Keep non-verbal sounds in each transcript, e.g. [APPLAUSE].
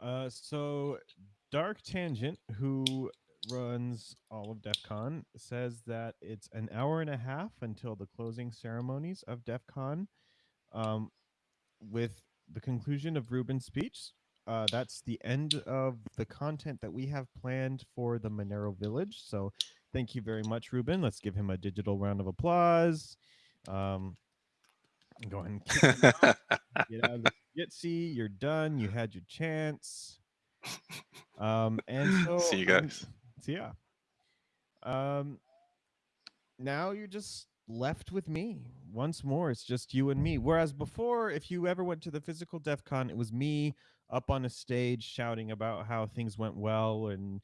Uh, so Dark Tangent, who runs all of DEF CON, says that it's an hour and a half until the closing ceremonies of DEF CON. Um, with the conclusion of Ruben's speech, uh, that's the end of the content that we have planned for the Monero Village. So thank you very much, Ruben. Let's give him a digital round of applause. Um, go ahead and kick out. get out of the Jitsi. You're done. You had your chance. Um, and [LAUGHS] so See you guys. so yeah. Um, now you're just left with me once more. It's just you and me. Whereas before, if you ever went to the physical DEF CON, it was me up on a stage shouting about how things went well and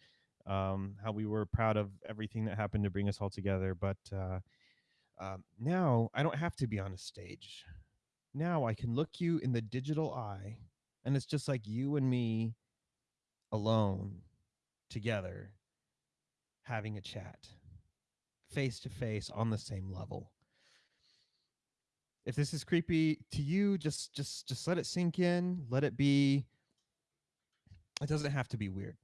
um, how we were proud of everything that happened to bring us all together. But uh, um, now I don't have to be on a stage. Now I can look you in the digital eye, and it's just like you and me alone together having a chat face to face on the same level. If this is creepy to you just just just let it sink in let it be. It doesn't have to be weird.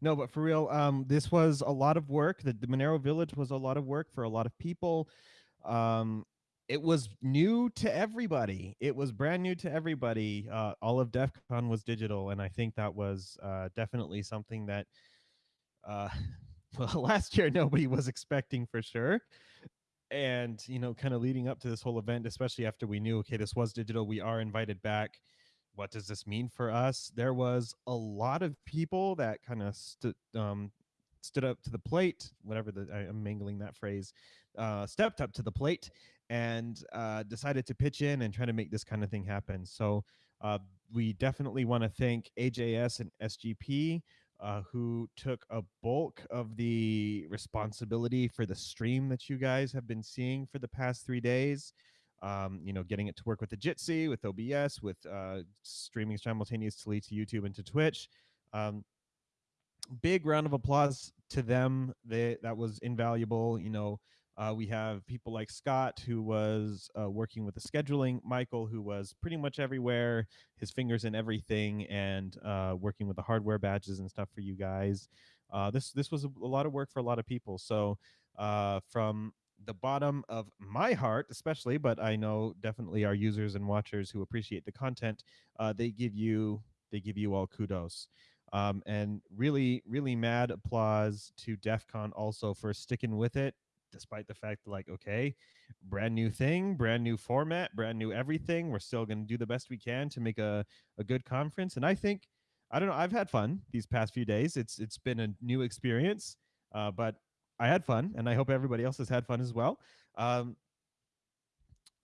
No but for real um this was a lot of work. The, the monero village was a lot of work for a lot of people um it was new to everybody. It was brand new to everybody uh all of def con was digital and i think that was uh definitely something that uh [LAUGHS] well [LAUGHS] last year nobody was expecting for sure and you know kind of leading up to this whole event especially after we knew okay this was digital we are invited back. What does this mean for us? There was a lot of people that kind of stood um stood up to the plate whatever the I, i'm mangling that phrase uh stepped up to the plate and uh decided to pitch in and try to make this kind of thing happen so uh we definitely want to thank ajs and sgp uh, who took a bulk of the responsibility for the stream that you guys have been seeing for the past three days. Um, you know, getting it to work with the Jitsi, with OBS, with uh, streaming simultaneously to YouTube and to Twitch. Um, big round of applause to them. They, that was invaluable. You know, uh, we have people like Scott, who was uh, working with the scheduling, Michael, who was pretty much everywhere, his fingers in everything, and uh, working with the hardware badges and stuff for you guys. Uh, this this was a, a, lot of work for a lot of people. So uh, from the bottom of my heart, especially, but I know definitely our users and watchers who appreciate the content, uh, they give you they give you all kudos. Um, and really, really mad applause to DEF CON also for sticking with it despite the fact like okay brand new thing brand new format brand new everything we're still going to do the best we can to make a, a good conference and i think i don't know i've had fun these past few days it's it's been a new experience uh, but i had fun and i hope everybody else has had fun as well. Um,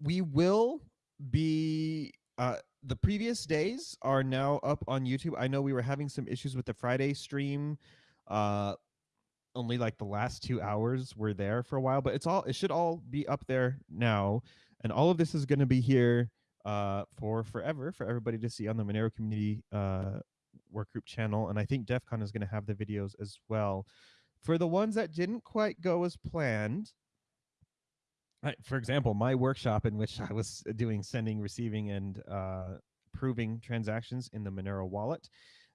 we will be uh, the previous days are now up on youtube. I know we were having some issues with the friday stream uh, only like the last two hours were there for a while, but it's all it should all be up there now, and all of this is going to be here uh, for forever for everybody to see on the Monero Community uh, Workgroup channel, and I think DEF CON is going to have the videos as well. For the ones that didn't quite go as planned, I, for example, my workshop in which I was doing sending, receiving, and uh, proving transactions in the Monero wallet,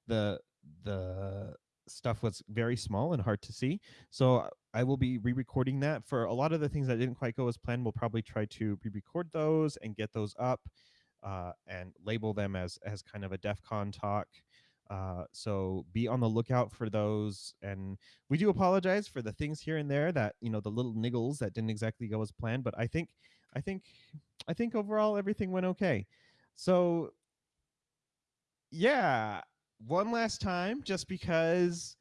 the the stuff was very small and hard to see. So I will be re-recording that for a lot of the things that didn't quite go as planned. We'll probably try to re-record those and get those up uh, and label them as as kind of a DEF CON talk. Uh, so be on the lookout for those. And we do apologize for the things here and there that you know the little niggles that didn't exactly go as planned. But I think I think I think overall everything went okay. So yeah, one last time, just because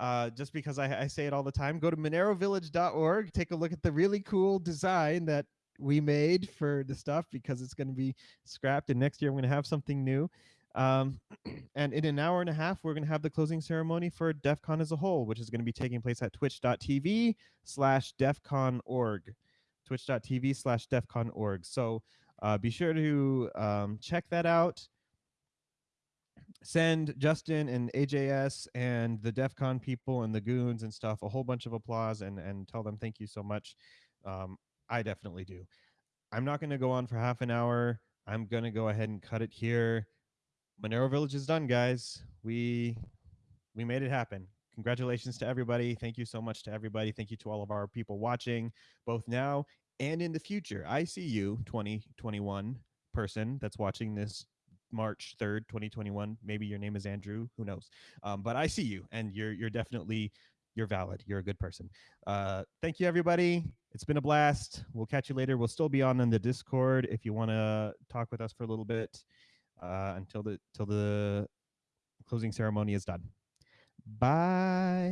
uh, just because I, I, say it all the time, go to monerovillage.org, take a look at the really cool design that we made for the stuff because it's going to be scrapped and next year I'm going to have something new. Um, [CLEARS THROAT] and in an hour and a half, we're going to have the closing ceremony for DEF CON as a whole, which is going to be taking place at twitch.tv slash defcon.org, twitch.tv slash defcon.org. So uh, be sure to um, check that out send Justin and AJS and the DEF CON people and the goons and stuff a whole bunch of applause and and tell them thank you so much. Um, I definitely do. I'm not going to go on for half an hour. I'm going to go ahead and cut it here. Monero Village is done, guys. We we made it happen. Congratulations to everybody. Thank you so much to everybody. Thank you to all of our people watching, both now and in the future. I see you, 2021 person that's watching this March 3rd, 2021. Maybe your name is Andrew, who knows. Um, but I see you and you're you're definitely you're valid. You're a good person. Uh, thank you everybody. It's been a blast. We'll catch you later. We'll still be on in the Discord if you want to talk with us for a little bit uh, until the till the closing ceremony is done. Bye.